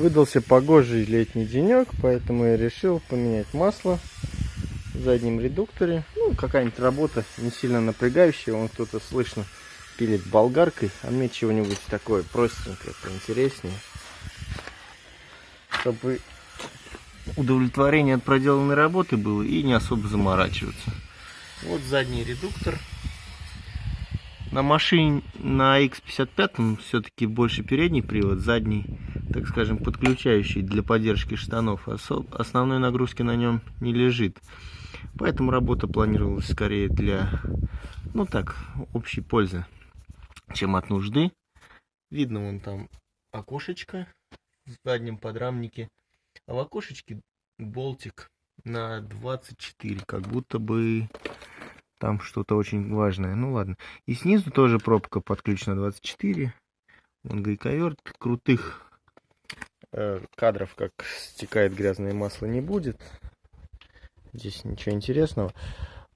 Выдался погожий летний денек, поэтому я решил поменять масло в заднем редукторе. Ну, какая-нибудь работа не сильно напрягающая. Вон кто-то слышно пилит болгаркой, а мне чего-нибудь такое простенькое, поинтереснее. Чтобы удовлетворение от проделанной работы было и не особо заморачиваться. Вот задний редуктор. На машине на X55 все-таки больше передний привод, задний, так скажем, подключающий для поддержки штанов. Основной нагрузки на нем не лежит. Поэтому работа планировалась скорее для, ну так, общей пользы, чем от нужды. Видно вон там окошечко в заднем подрамнике. А в окошечке болтик на 24, как будто бы там что-то очень важное. Ну ладно. И снизу тоже пробка подключена 24. Вон гайковерт. Крутых э, кадров, как стекает грязное масло, не будет. Здесь ничего интересного.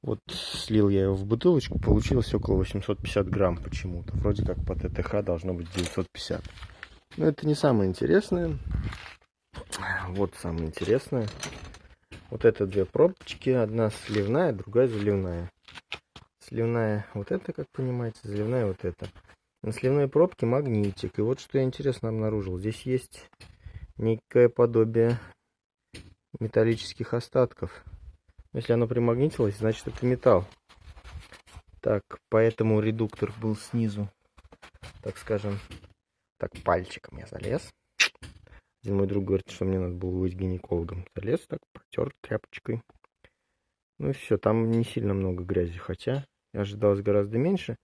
Вот слил я его в бутылочку, получилось около 850 грамм почему-то. Вроде как по ТТХ должно быть 950. Но это не самое интересное. Вот самое интересное. Вот это две пробочки. Одна сливная, другая заливная. Сливная вот это, как понимаете, заливная вот это. На сливной пробке магнитик. И вот что я интересно обнаружил. Здесь есть некое подобие металлических остатков. Если оно примагнитилось, значит это металл. Так, поэтому редуктор был снизу, так скажем, так пальчиком я залез. Один мой друг говорит, что мне надо было быть гинекологом. Залез так, протер тряпочкой. Ну и все, там не сильно много грязи, хотя ожидалось гораздо меньше.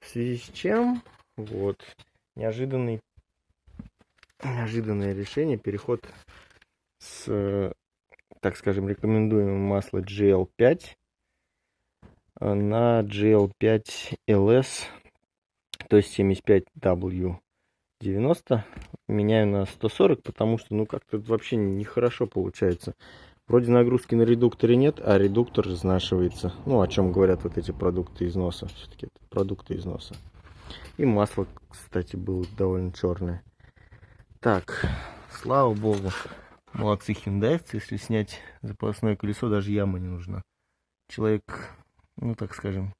В связи с чем, вот, неожиданный, неожиданное решение, переход с, так скажем, рекомендуемого масла GL5 на GL5LS, то есть 75W 90 меняю на 140, потому что, ну, как-то вообще нехорошо получается. Вроде нагрузки на редукторе нет, а редуктор изнашивается. Ну, о чем говорят вот эти продукты износа. Все-таки это продукты износа. И масло, кстати, было довольно черное. Так, слава богу. Молодцы хиндайцы. Если снять запасное колесо, даже яма не нужна. Человек, ну, так скажем,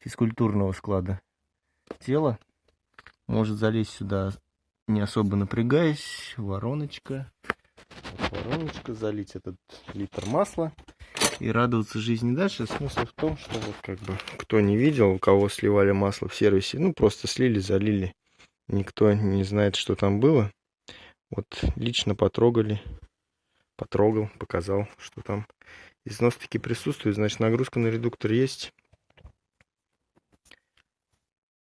физкультурного склада тела может залезть сюда не особо напрягаясь. Вороночка. Вот вороночка. Залить этот литр масла. И радоваться жизни дальше. Смысл в том, что вот как бы кто не видел, у кого сливали масло в сервисе, ну просто слили, залили. Никто не знает, что там было. Вот лично потрогали. Потрогал, показал, что там износ таки присутствует. Значит, нагрузка на редуктор есть.